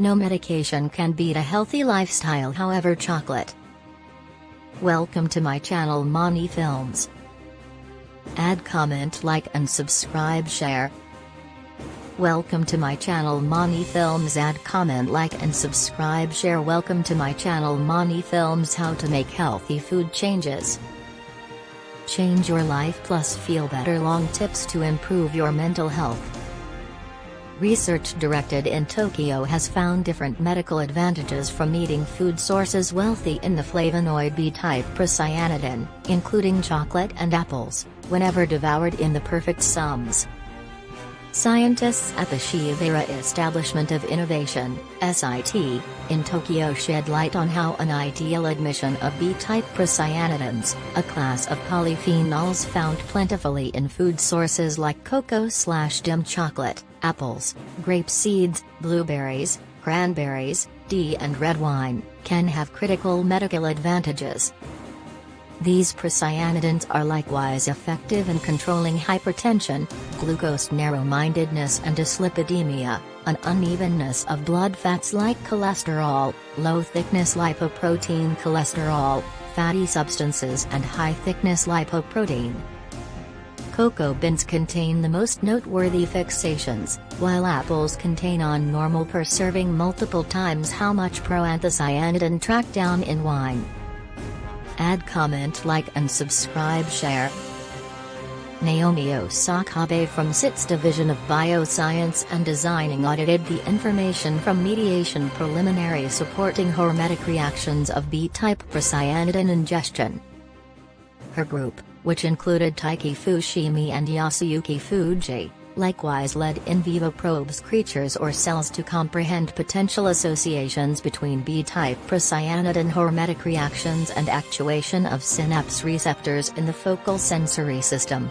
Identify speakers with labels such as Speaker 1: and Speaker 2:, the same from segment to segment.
Speaker 1: No medication can beat a healthy lifestyle however chocolate. Welcome to my channel Mani Films. Add comment like and subscribe share. Welcome to my channel Mani Films add comment like and subscribe share welcome to my channel Mani Films how to make healthy food changes. Change your life plus feel better long tips to improve your mental health. Research directed in Tokyo has found different medical advantages from eating food sources wealthy in the flavonoid B-type procyanidin, including chocolate and apples, whenever devoured in the perfect sums. Scientists at the Shibaura Establishment of Innovation, SIT, in Tokyo shed light on how an ideal admission of B-type procyanidins, a class of polyphenols found plentifully in food sources like cocoa slash dim chocolate, apples, grape seeds, blueberries, cranberries, D and red wine, can have critical medical advantages. These procyanidins are likewise effective in controlling hypertension, glucose narrow-mindedness and dyslipidemia, an unevenness of blood fats like cholesterol, low-thickness lipoprotein cholesterol, fatty substances and high-thickness lipoprotein. Cocoa beans contain the most noteworthy fixations, while apples contain on normal per serving multiple times how much proanthocyanidin tracked down in wine. Add comment like and subscribe share. Naomi Osakabe from SIT's Division of Bioscience and Designing audited the information from mediation preliminary supporting hormetic reactions of B-type procyanidin ingestion. Her group, which included Taiki Fushimi and Yasuyuki Fuji, likewise led in vivo probes creatures or cells to comprehend potential associations between B-type procyanidin hormetic reactions and actuation of synapse receptors in the focal sensory system.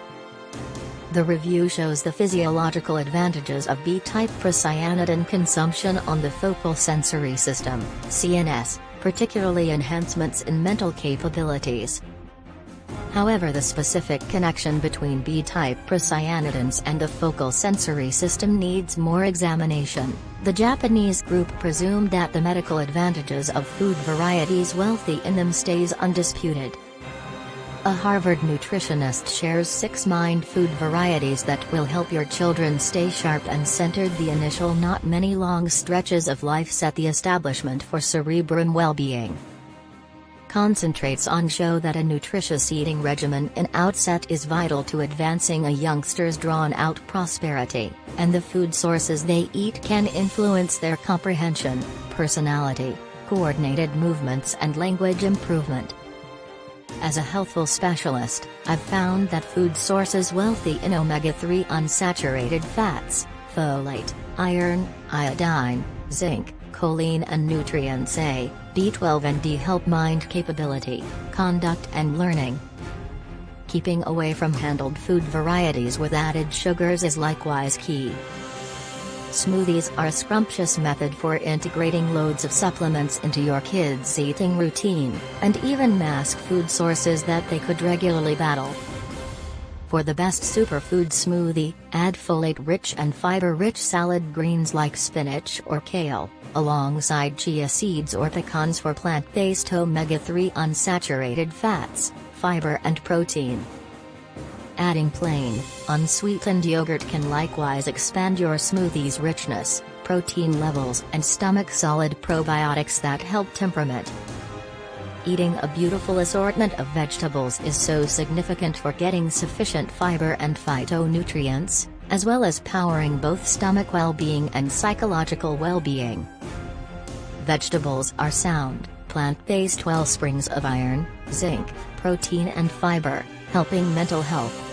Speaker 1: The review shows the physiological advantages of B-type procyanidin consumption on the focal sensory system, CNS, particularly enhancements in mental capabilities. However the specific connection between B-type procyanidins and the focal sensory system needs more examination. The Japanese group presumed that the medical advantages of food varieties wealthy in them stays undisputed. A Harvard nutritionist shares six mind food varieties that will help your children stay sharp and centered the initial not many long stretches of life set the establishment for cerebrum well-being concentrates on show that a nutritious eating regimen in outset is vital to advancing a youngster's drawn-out prosperity, and the food sources they eat can influence their comprehension, personality, coordinated movements and language improvement. As a healthful specialist, I've found that food sources wealthy in omega-3 unsaturated fats, folate, iron, iodine, zinc, choline and nutrients A, B12 and D help mind capability, conduct and learning. Keeping away from handled food varieties with added sugars is likewise key. Smoothies are a scrumptious method for integrating loads of supplements into your kids' eating routine, and even mask food sources that they could regularly battle. For the best superfood smoothie, add folate-rich and fiber-rich salad greens like spinach or kale, alongside chia seeds or pecans for plant-based omega-3 unsaturated fats, fiber and protein. Adding plain, unsweetened yogurt can likewise expand your smoothie's richness, protein levels and stomach-solid probiotics that help temperament. Eating a beautiful assortment of vegetables is so significant for getting sufficient fiber and phytonutrients, as well as powering both stomach well-being and psychological well-being. Vegetables are sound, plant-based wellsprings of iron, zinc, protein and fiber, helping mental health.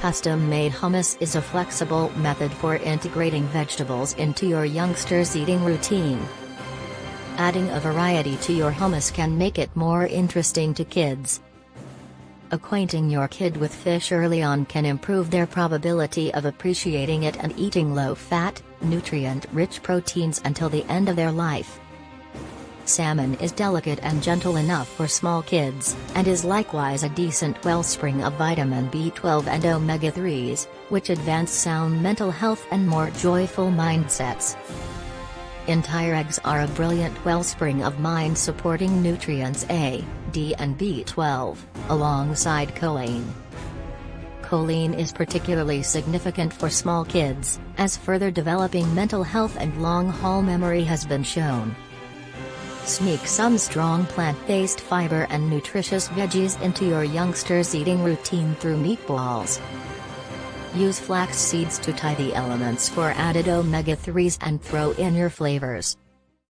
Speaker 1: Custom-made hummus is a flexible method for integrating vegetables into your youngster's eating routine, Adding a variety to your hummus can make it more interesting to kids. Acquainting your kid with fish early on can improve their probability of appreciating it and eating low-fat, nutrient-rich proteins until the end of their life. Salmon is delicate and gentle enough for small kids, and is likewise a decent wellspring of vitamin B12 and omega-3s, which advance sound mental health and more joyful mindsets. Entire eggs are a brilliant wellspring of mind-supporting nutrients A, D and B12, alongside choline. Choline is particularly significant for small kids, as further developing mental health and long-haul memory has been shown. Sneak some strong plant-based fiber and nutritious veggies into your youngster's eating routine through meatballs. Use flax seeds to tie the elements for added omega-3s and throw in your flavors.